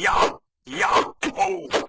呀呀哦。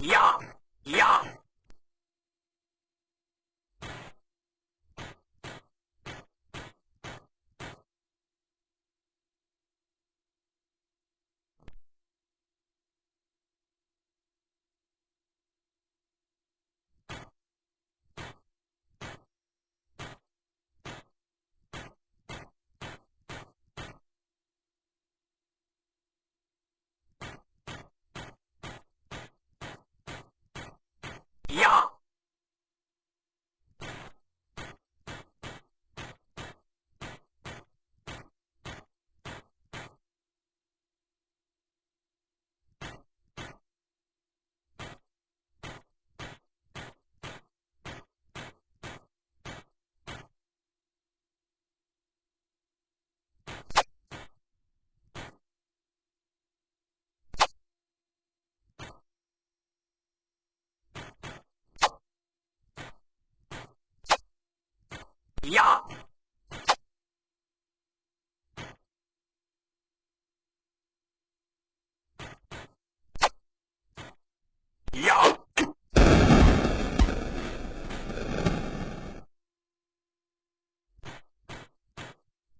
呀呀！呀！呀！呀！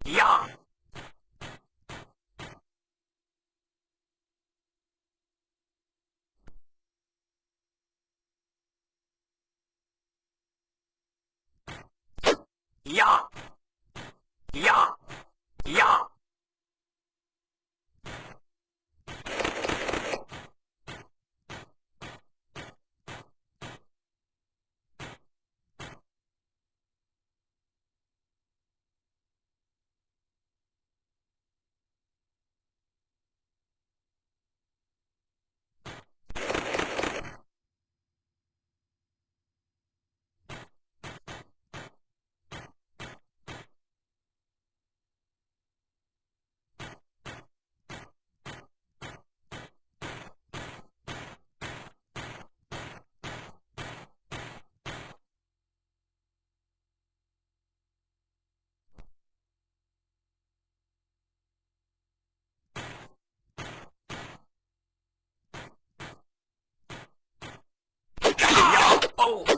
呀！呀！呀！呀！Oh.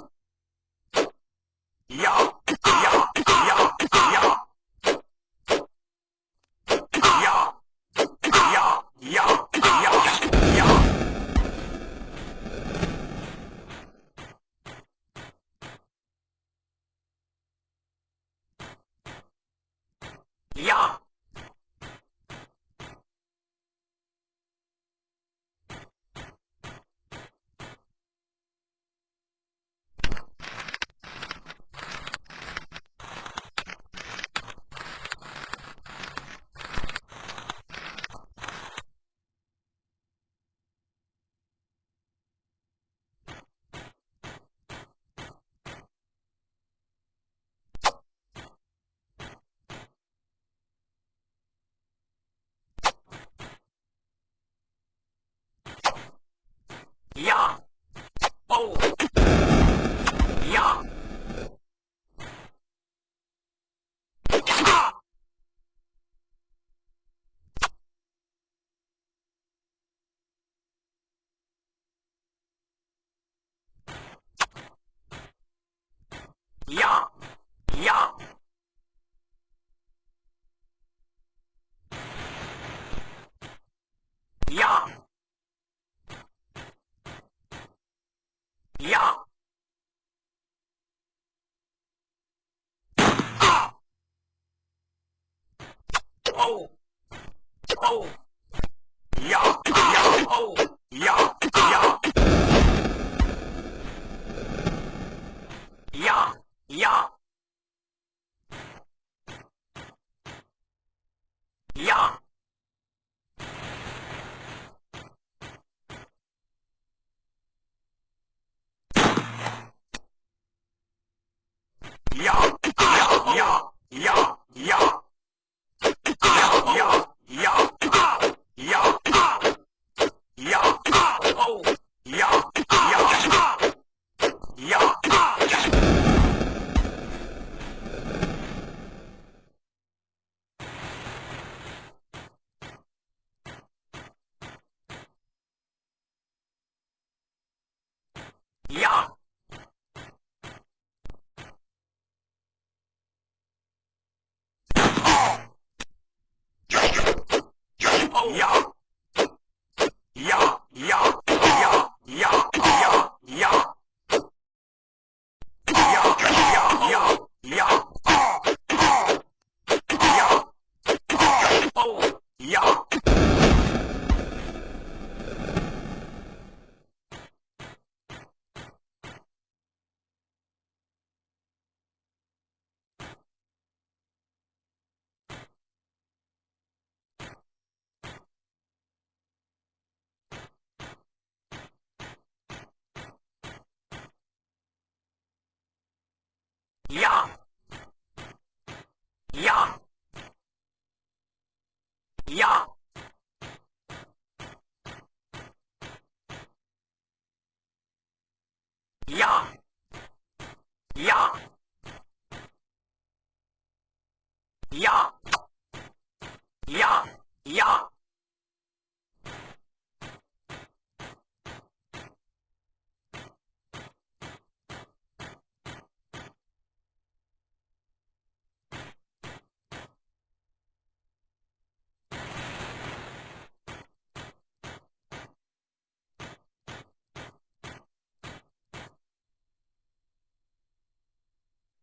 Oh! Oh!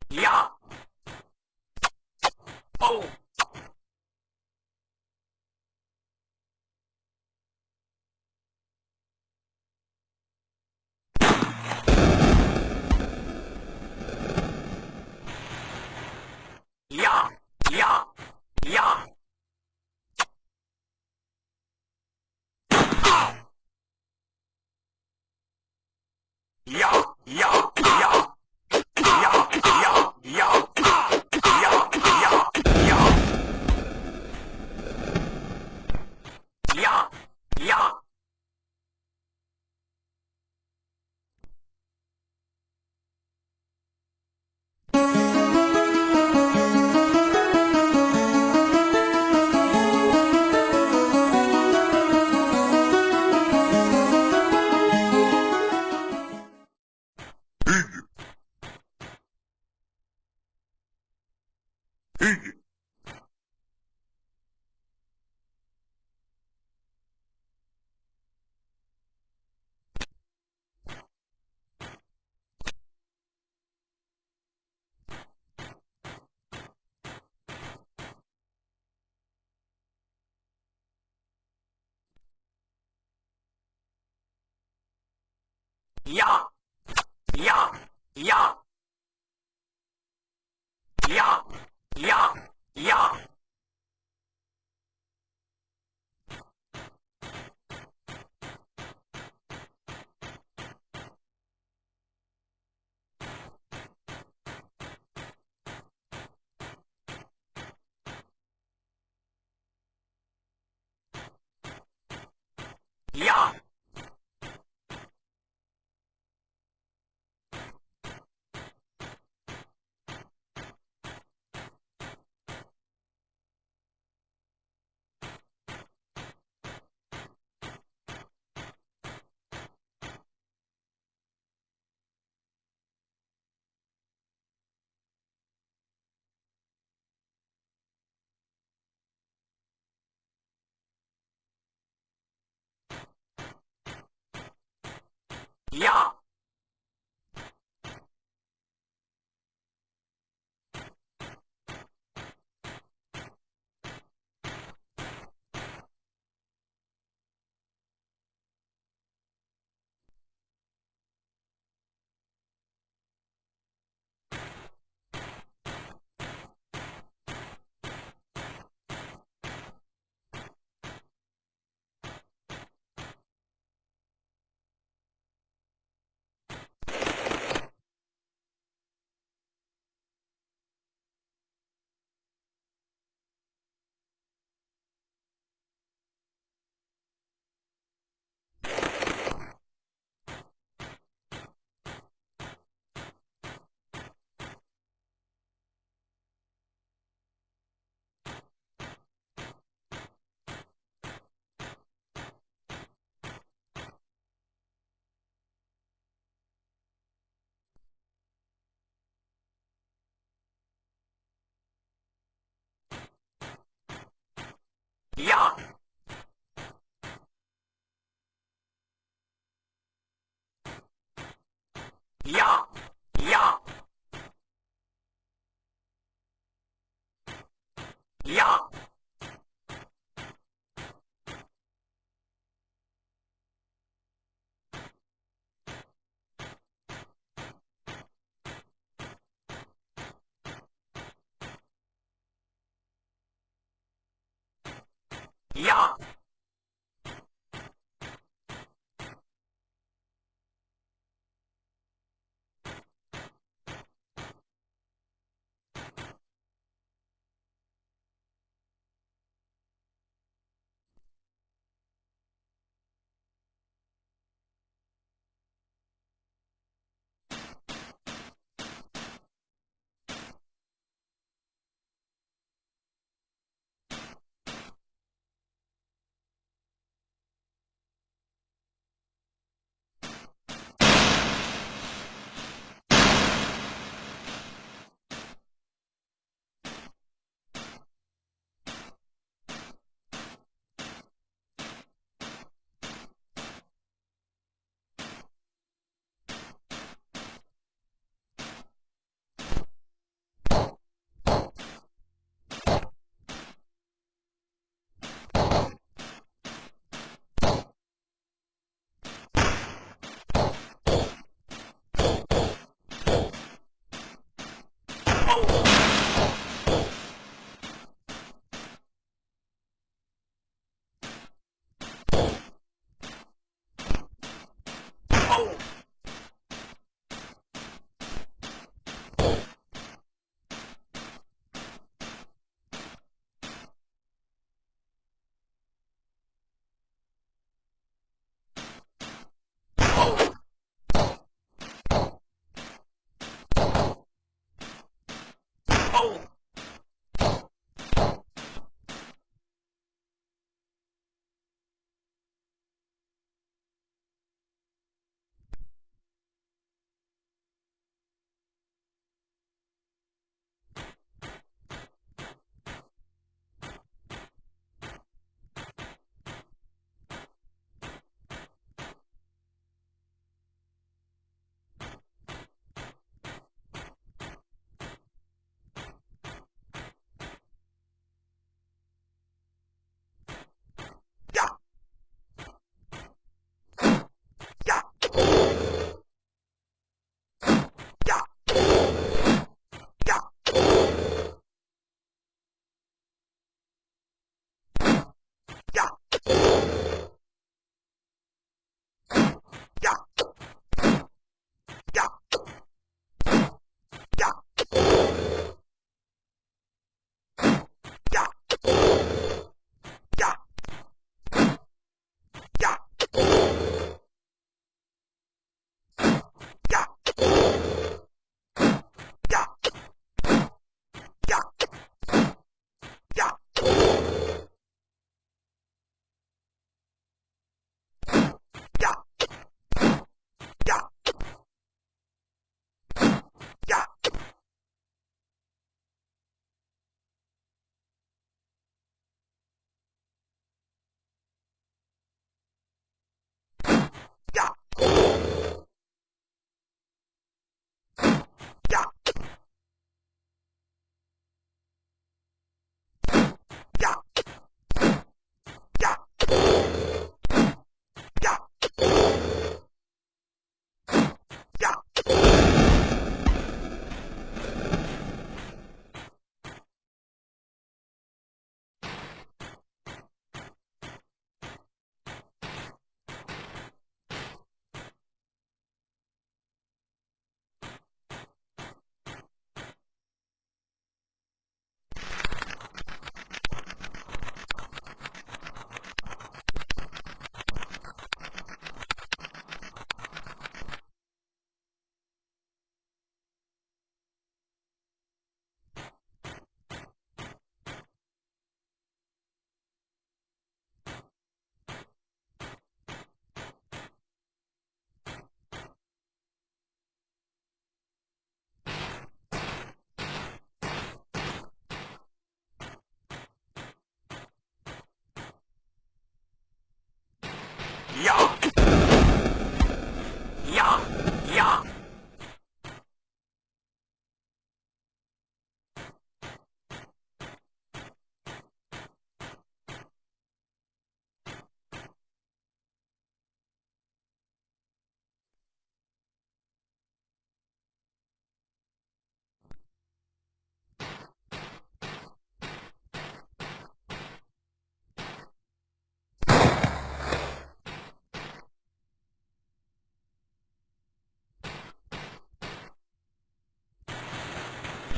呀，哦。Yeah. 呀呀呀呀呀呀！呀！呀！呀！呀呀呀！呀！home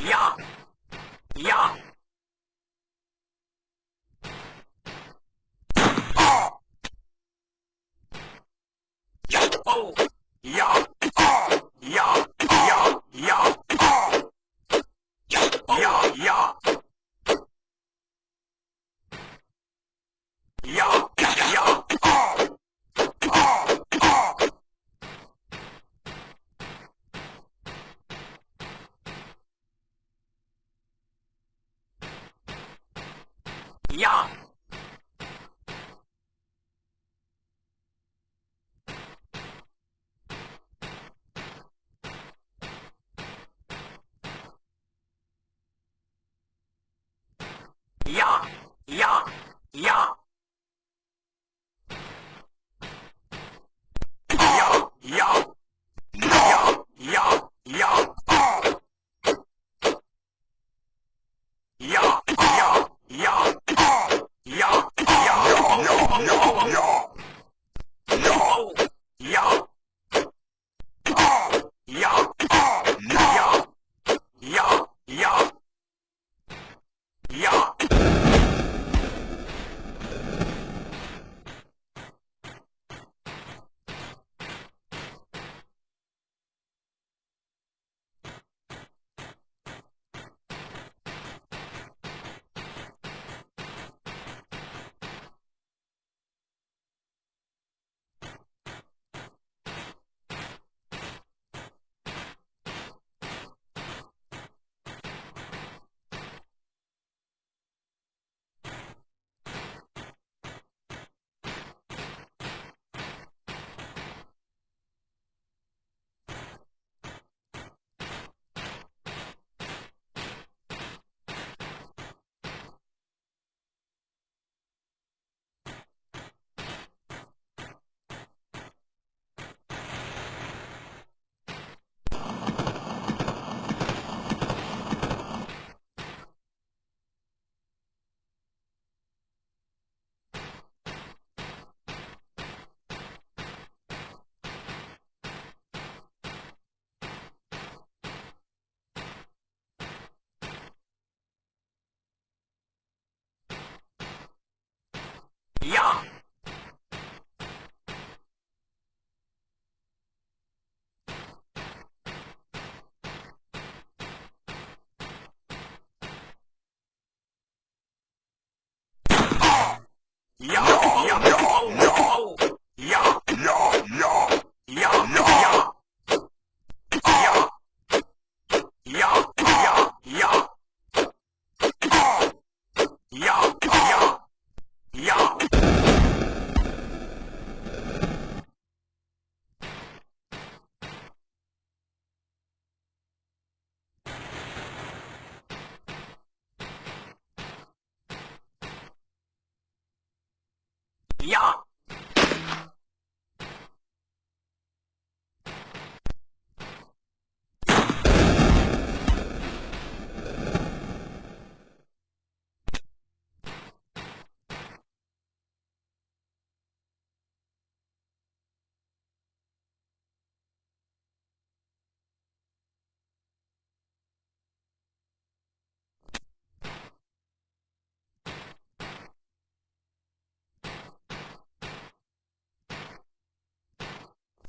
Yeah. 一样重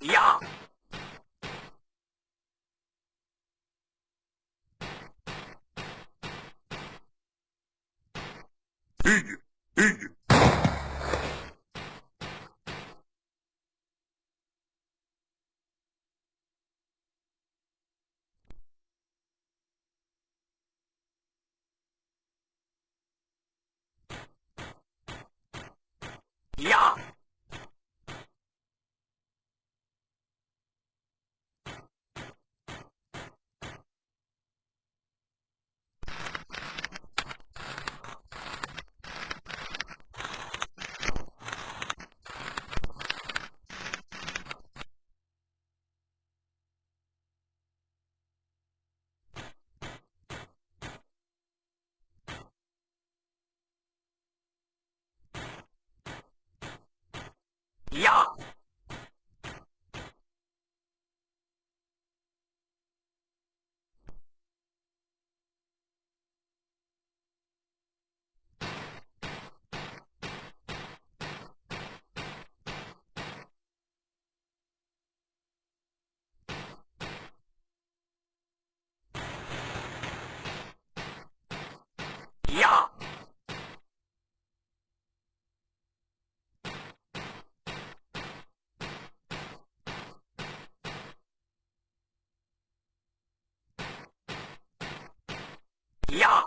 呀！咦咦！呀！呀！呀！呀！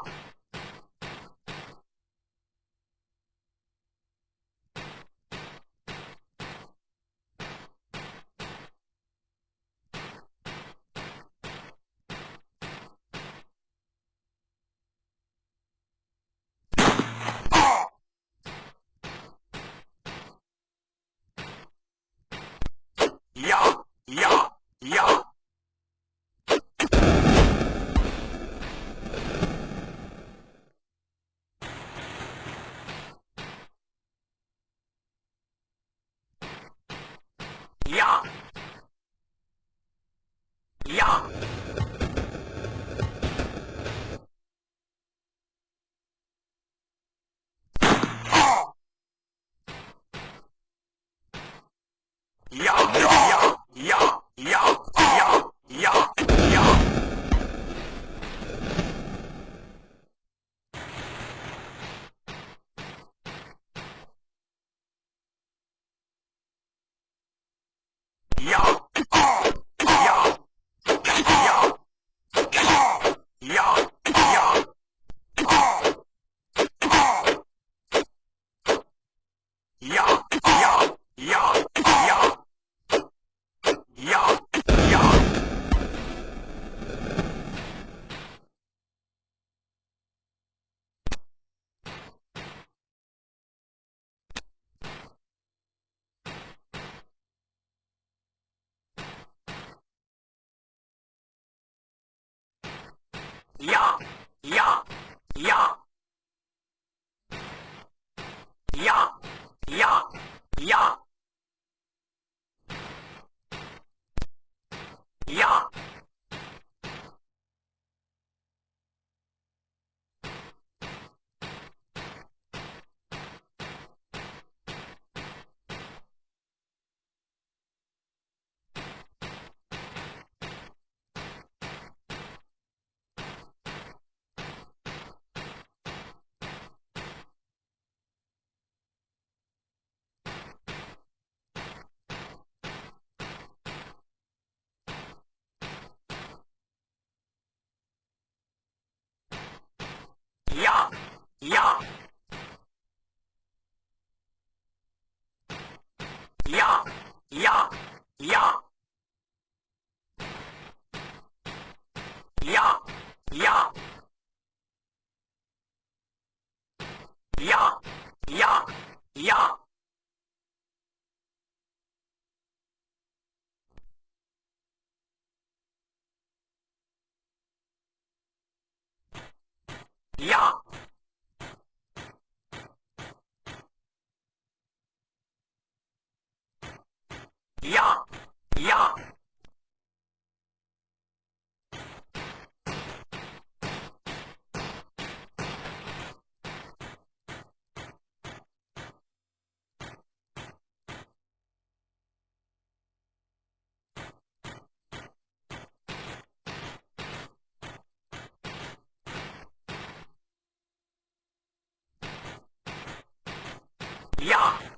呀！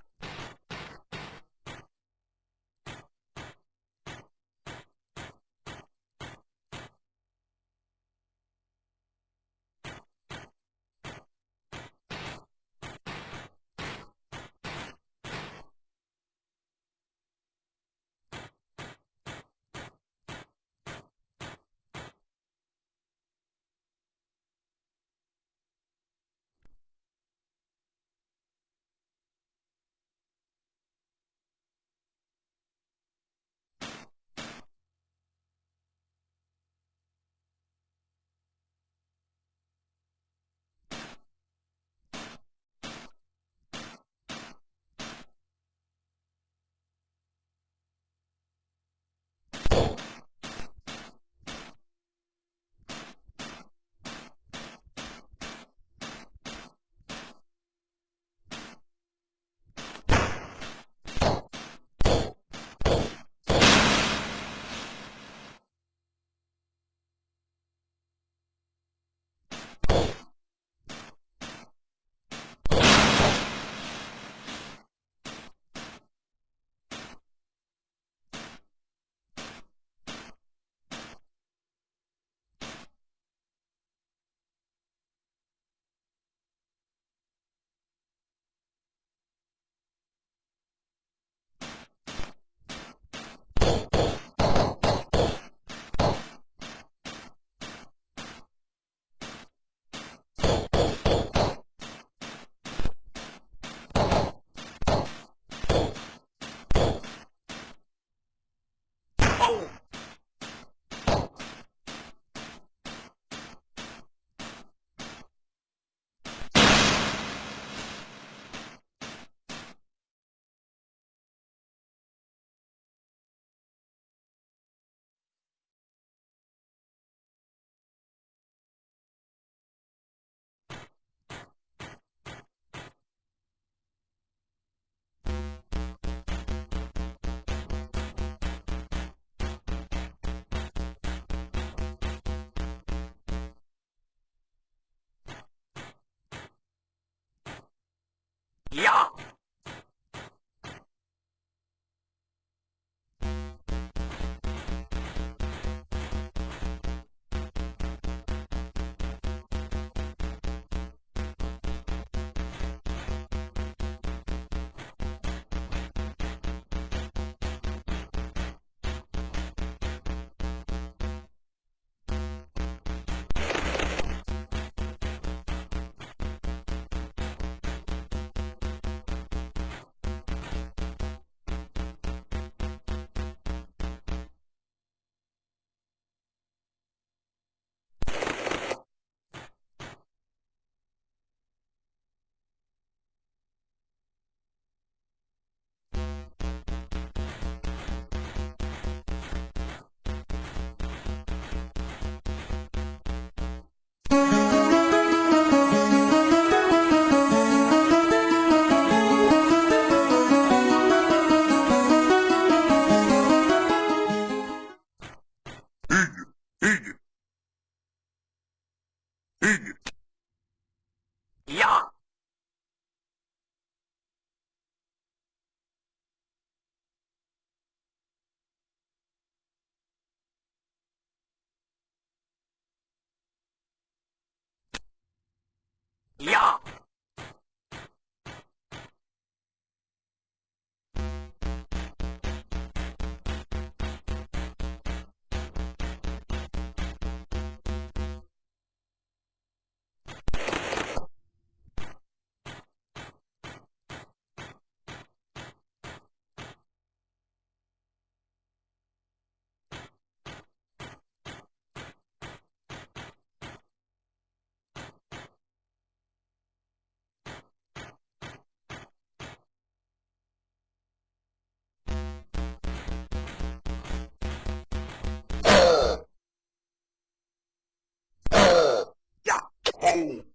daily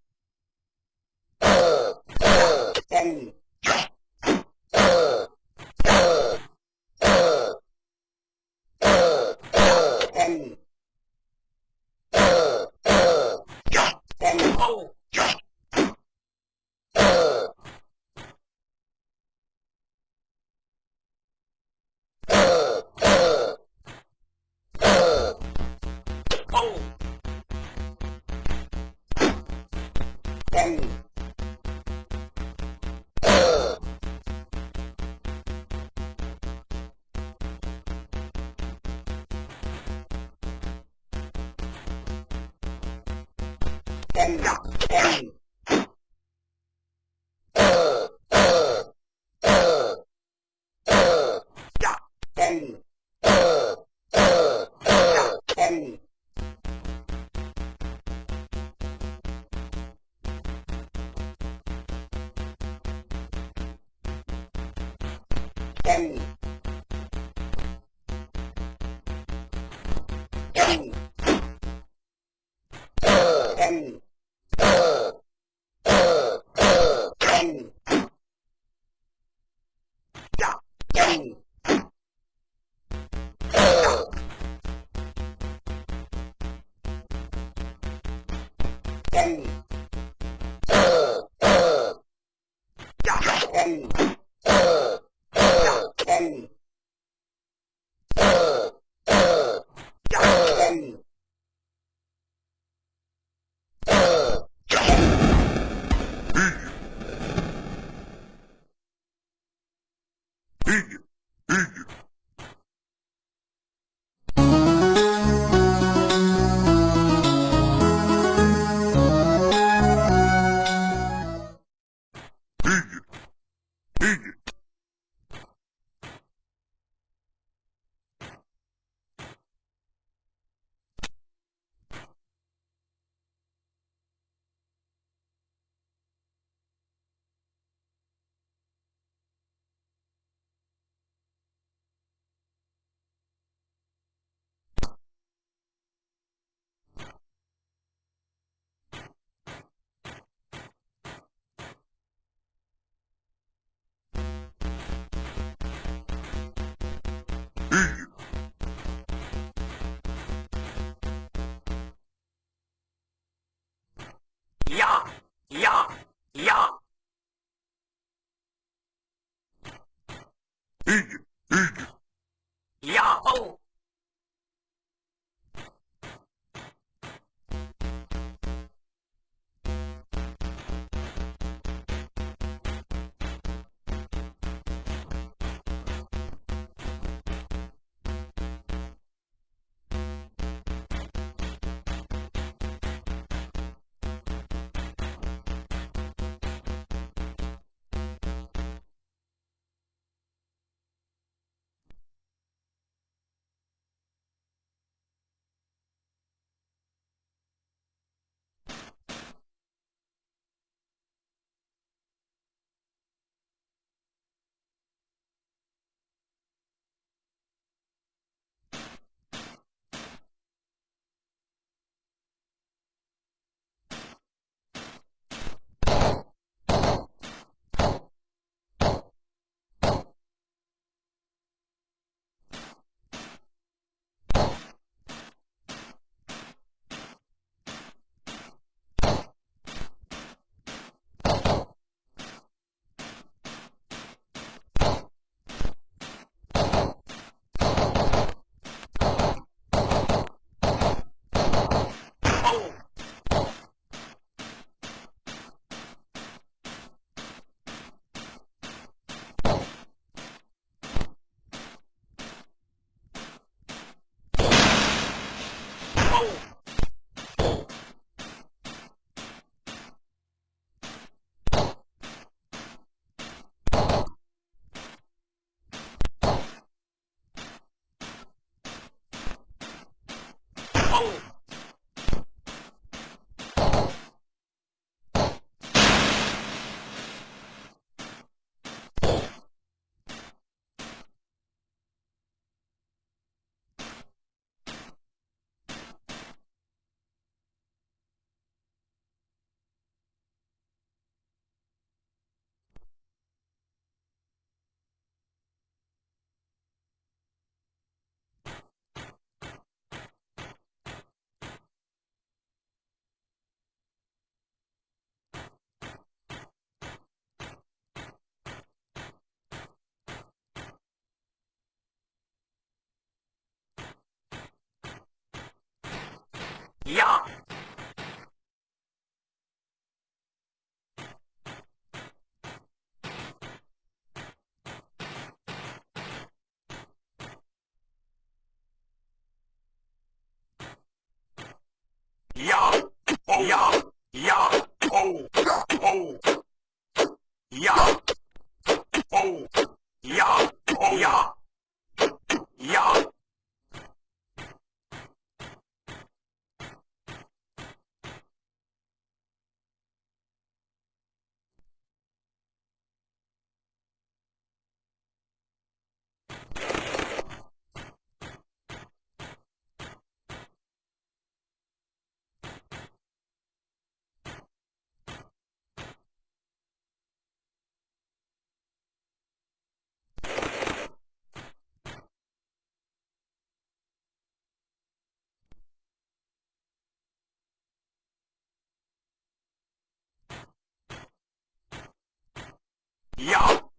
and, and Hey Oh! やいやいやいやおお呀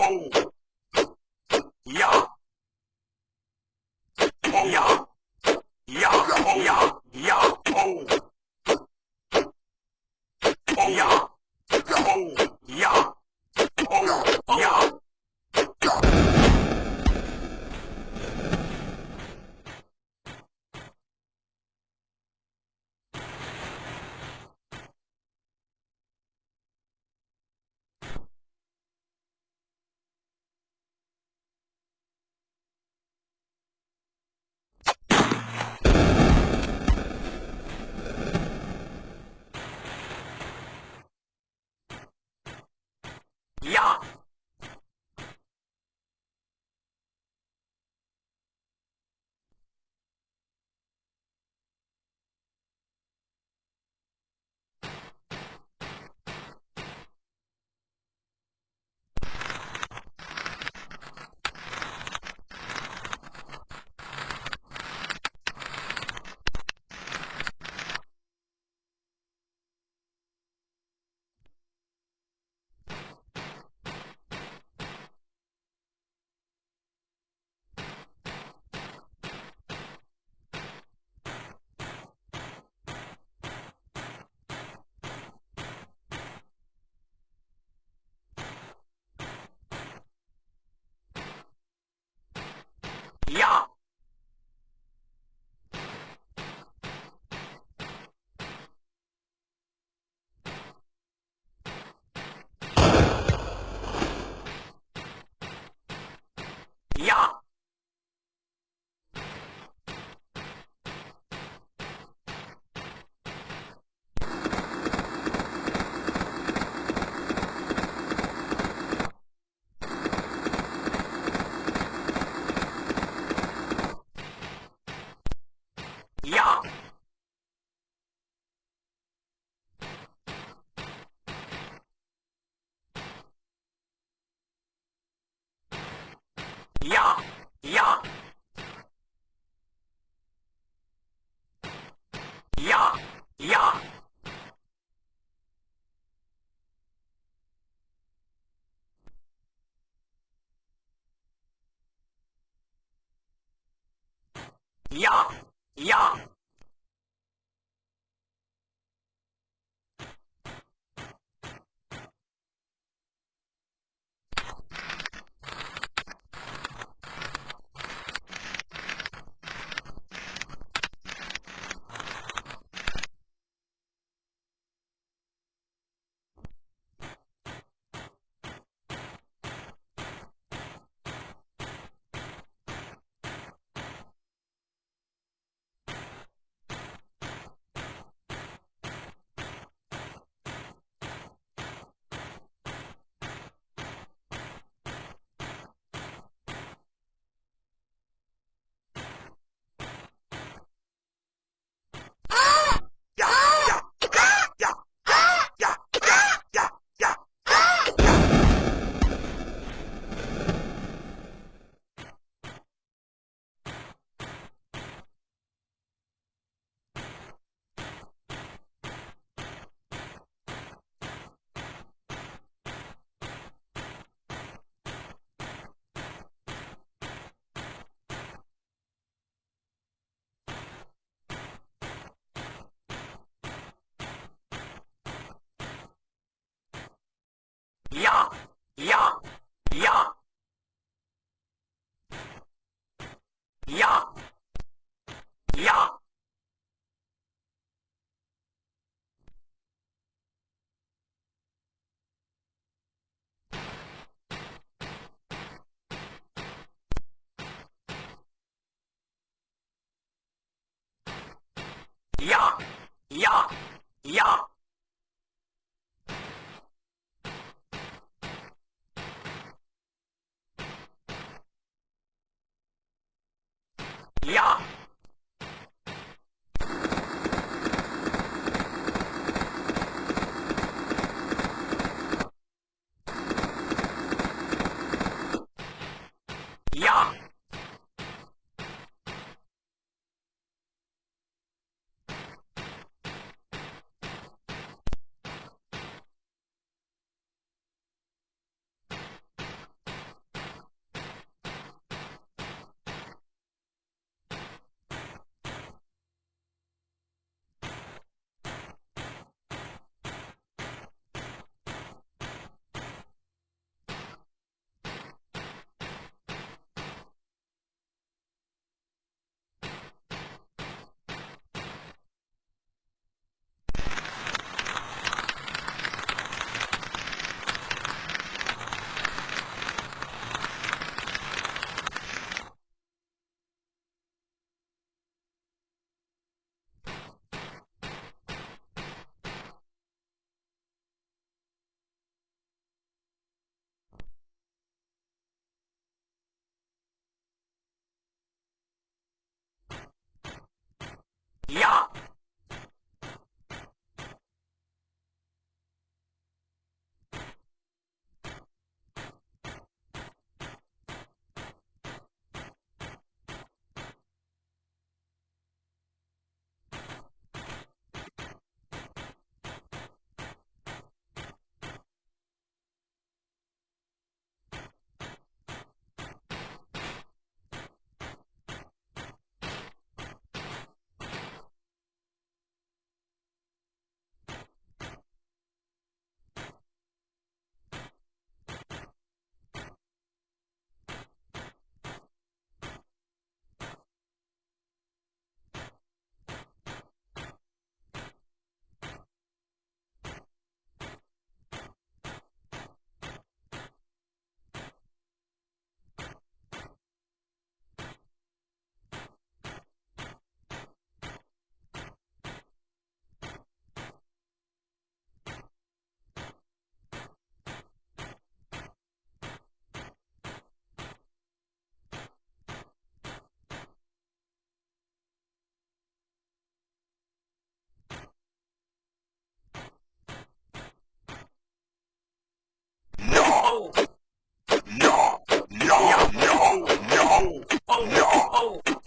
Falou! 呀呀 Oh!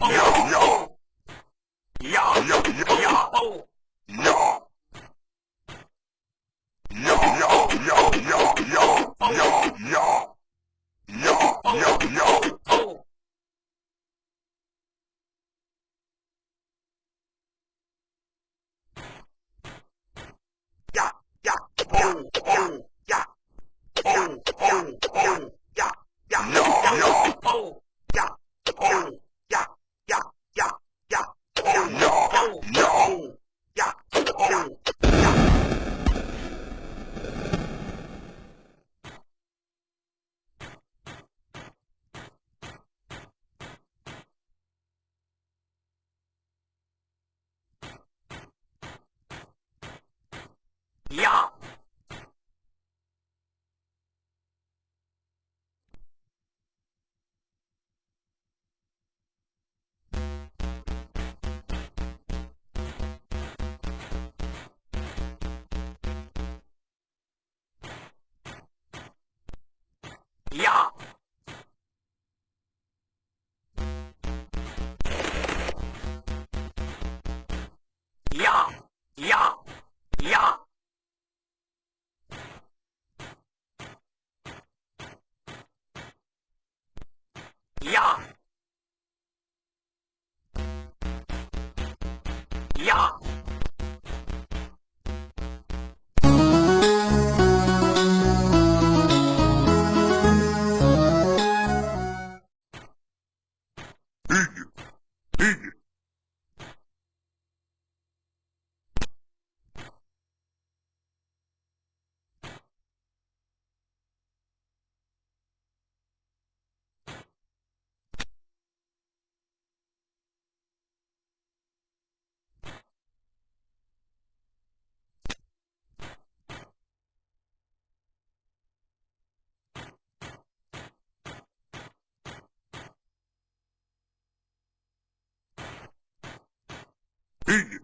He,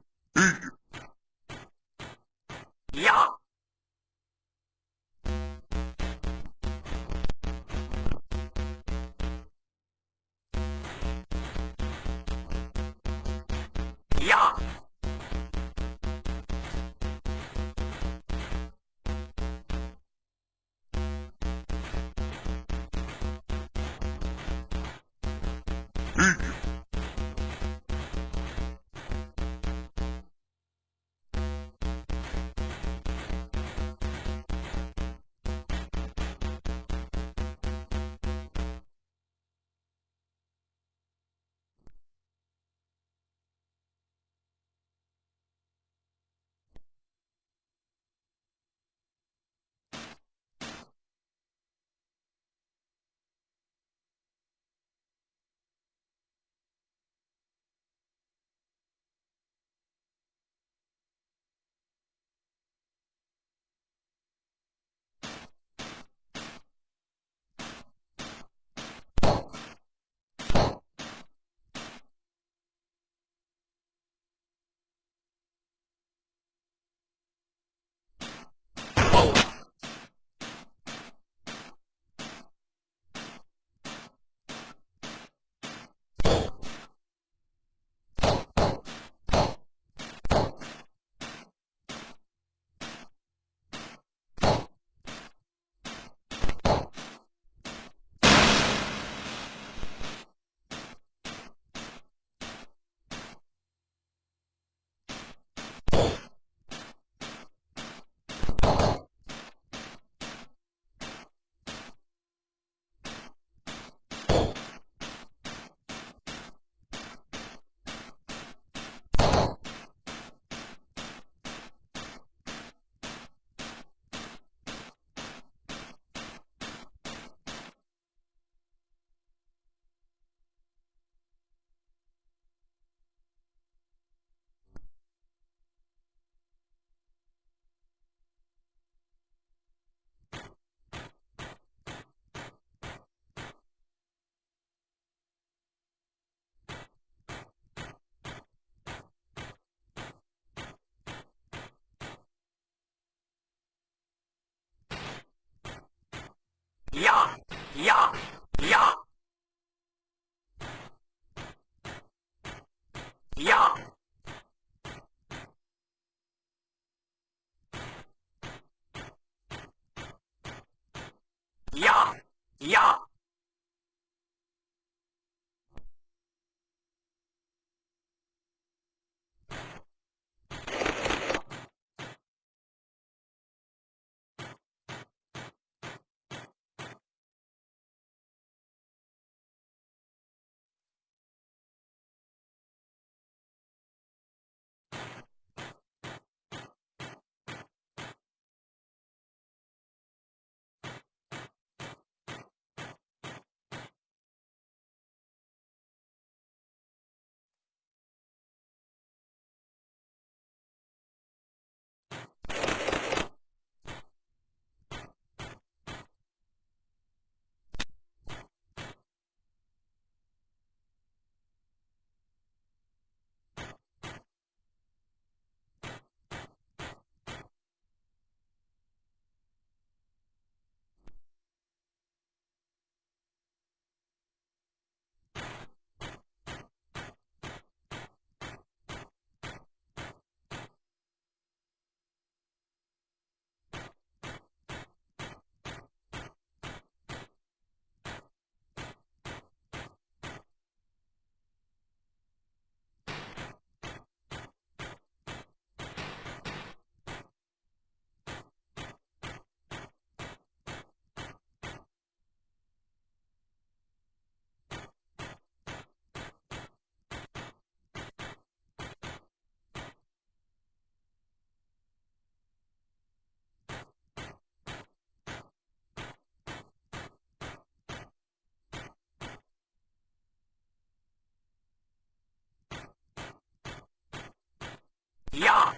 Yeah!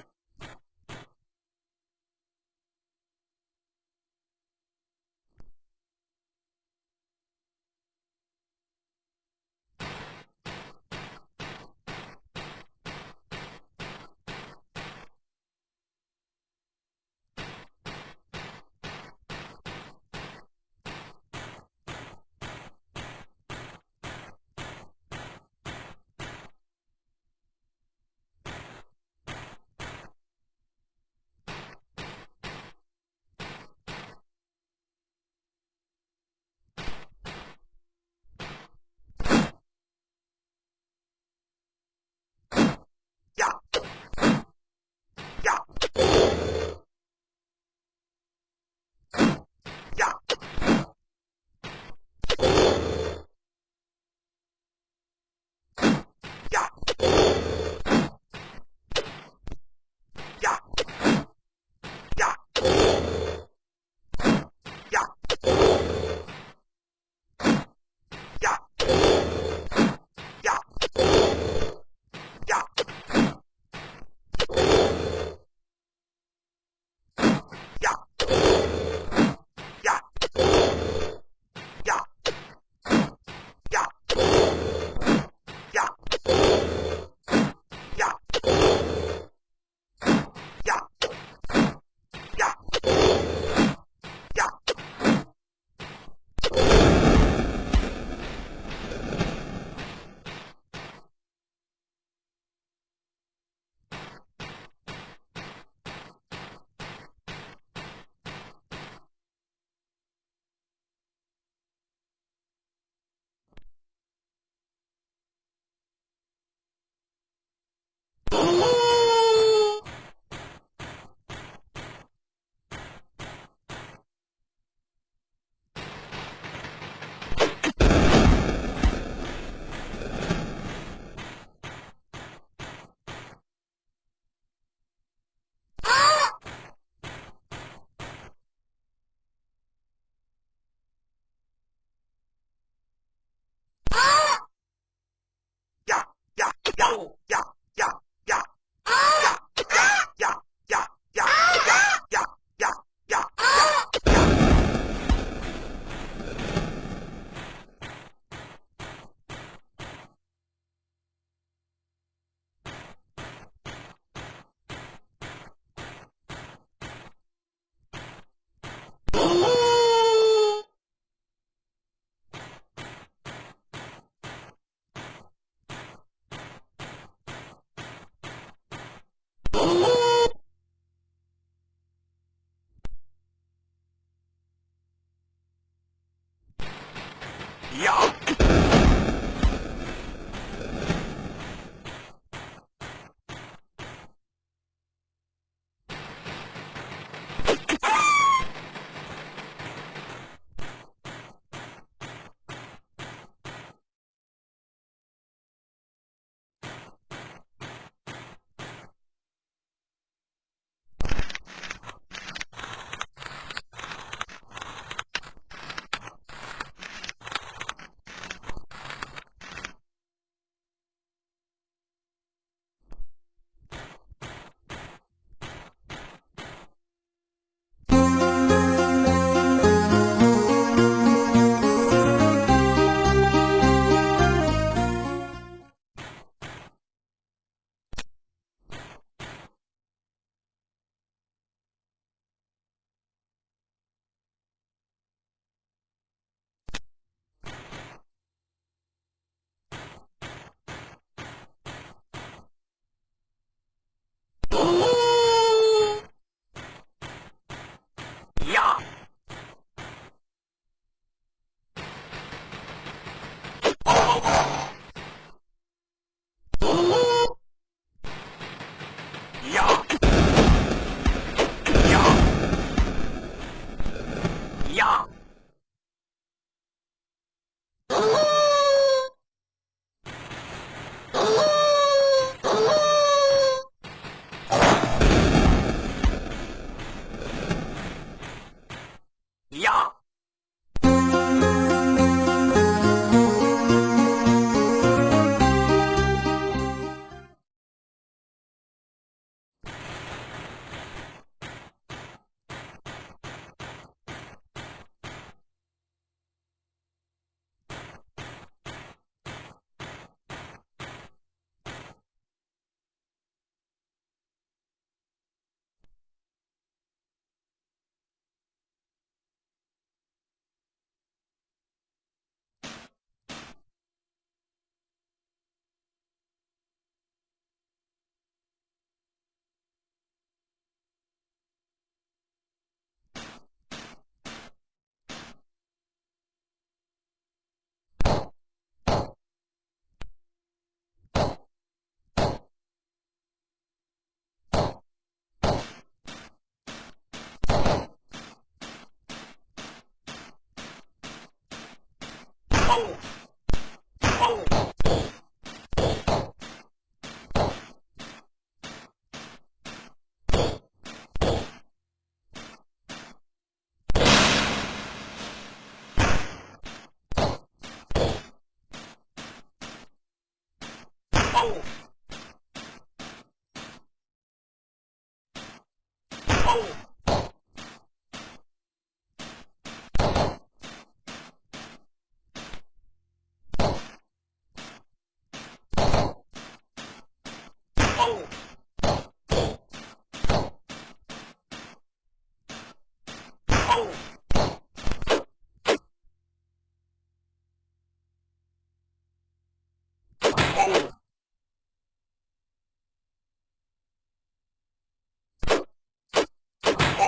哦！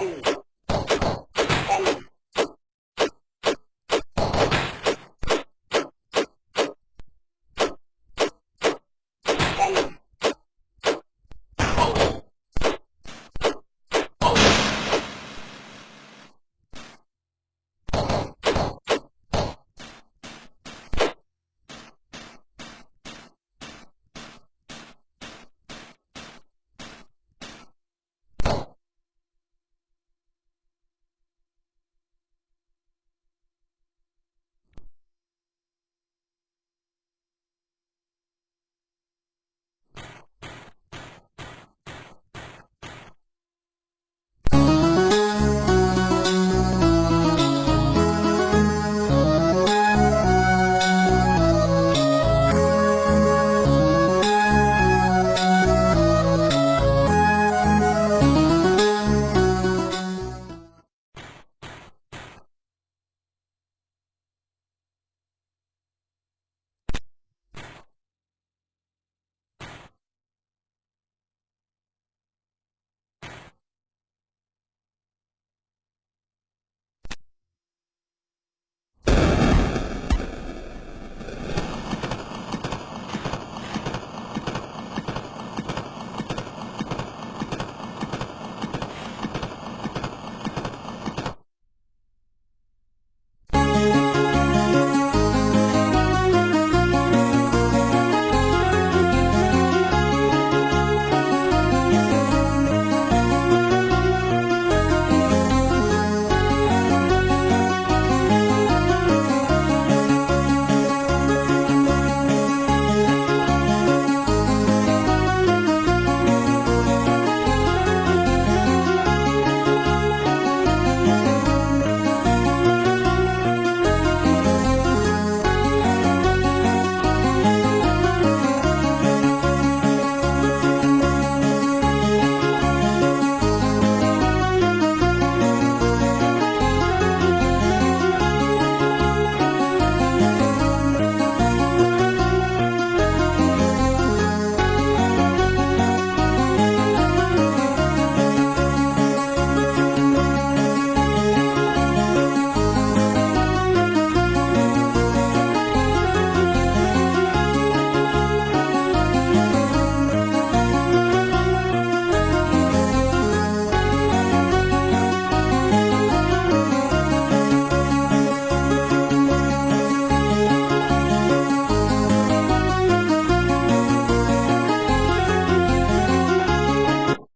Ooh.